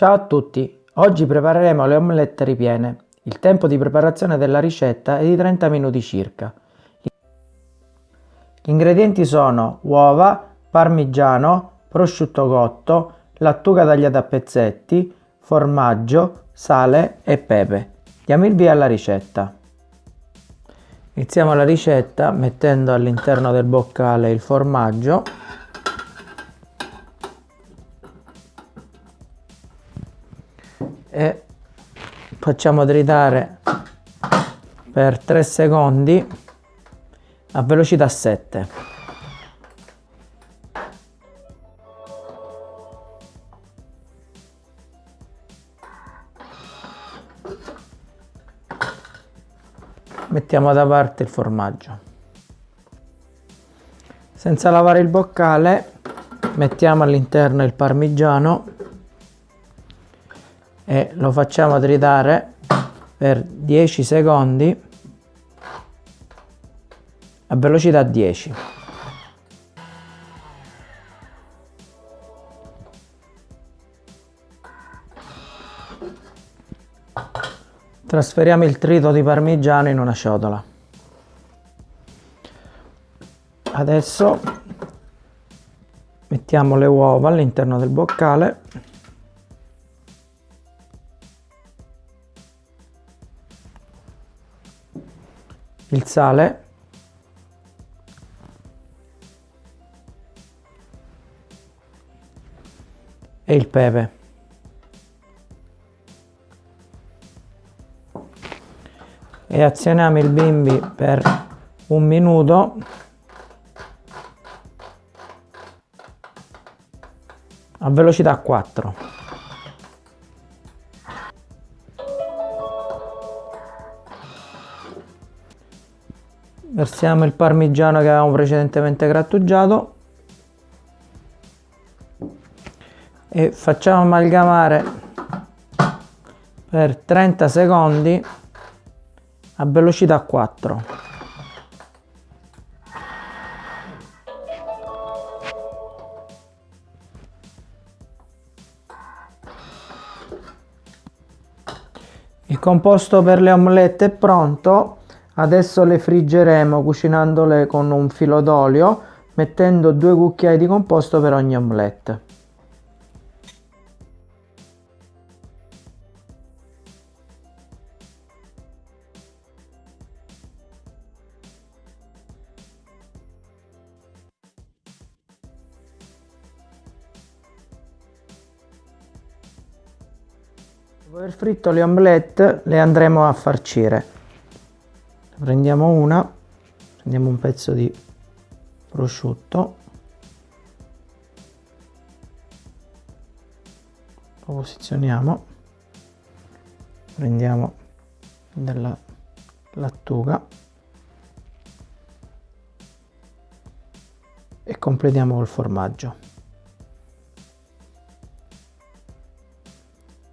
Ciao a tutti, oggi prepareremo le omelette ripiene. Il tempo di preparazione della ricetta è di 30 minuti circa. Gli ingredienti sono uova, parmigiano, prosciutto cotto, lattuga tagliata a pezzetti, formaggio, sale e pepe. Diamo il via alla ricetta. Iniziamo la ricetta mettendo all'interno del boccale il formaggio e facciamo tritare per 3 secondi a velocità 7 mettiamo da parte il formaggio. Senza lavare il boccale mettiamo all'interno il parmigiano e lo facciamo tritare per 10 secondi a velocità 10 trasferiamo il trito di parmigiano in una ciotola. Adesso mettiamo le uova all'interno del boccale il sale. E il pepe. E azioniamo il bimbi per un minuto. A velocità 4 versiamo il parmigiano che avevamo precedentemente grattugiato. E facciamo amalgamare per 30 secondi a velocità 4 il composto per le omelette è pronto Adesso le friggeremo cucinandole con un filo d'olio mettendo due cucchiai di composto per ogni omelette. Dopo aver fritto le omelette le andremo a farcire prendiamo una prendiamo un pezzo di prosciutto. Lo posizioniamo. Prendiamo della lattuga. E completiamo col formaggio.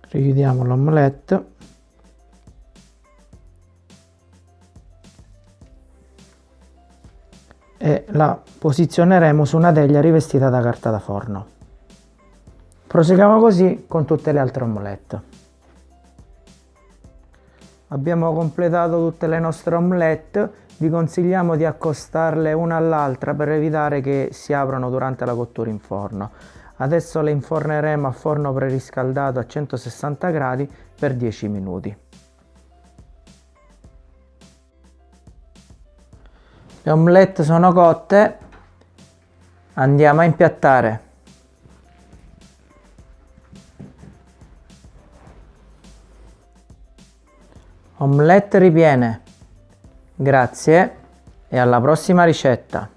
Richiudiamo l'omelette e la posizioneremo su una teglia rivestita da carta da forno. Proseguiamo così con tutte le altre omelette. Abbiamo completato tutte le nostre omelette, vi consigliamo di accostarle una all'altra per evitare che si aprano durante la cottura in forno. Adesso le inforneremo a forno preriscaldato a 160 gradi per 10 minuti. Le omelette sono cotte. Andiamo a impiattare. Omelette ripiene. Grazie. E alla prossima ricetta